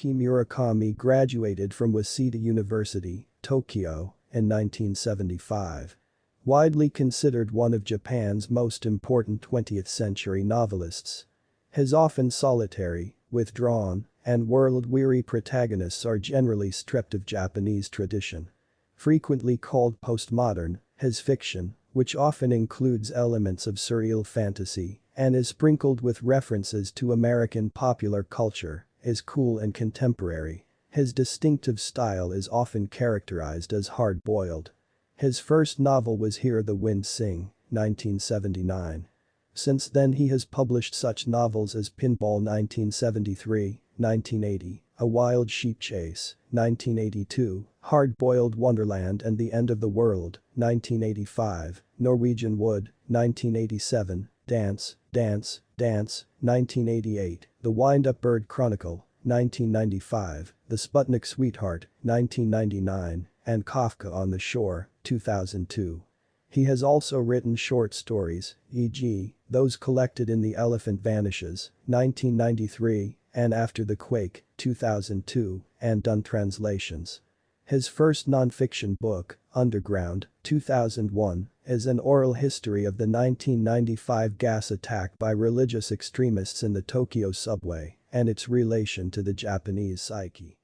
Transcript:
Haruki Murakami graduated from Waseda University, Tokyo, in 1975. Widely considered one of Japan's most important 20th-century novelists. His often solitary, withdrawn, and world-weary protagonists are generally stripped of Japanese tradition. Frequently called postmodern, his fiction, which often includes elements of surreal fantasy and is sprinkled with references to American popular culture, is cool and contemporary. His distinctive style is often characterized as hard-boiled. His first novel was Hear the Wind Sing, 1979. Since then he has published such novels as Pinball 1973, 1980, A Wild Sheep Chase, 1982, Hard-Boiled Wonderland and the End of the World, 1985, Norwegian Wood, 1987, Dance, Dance, Dance, 1988, The Wind-Up Bird Chronicle, 1995, The Sputnik Sweetheart, 1999, and Kafka on the Shore, 2002. He has also written short stories, e.g., those collected in The Elephant Vanishes, 1993, and After the Quake, 2002, and done translations. His first non-fiction book, Underground, 2001, is an oral history of the 1995 gas attack by religious extremists in the Tokyo subway and its relation to the Japanese psyche.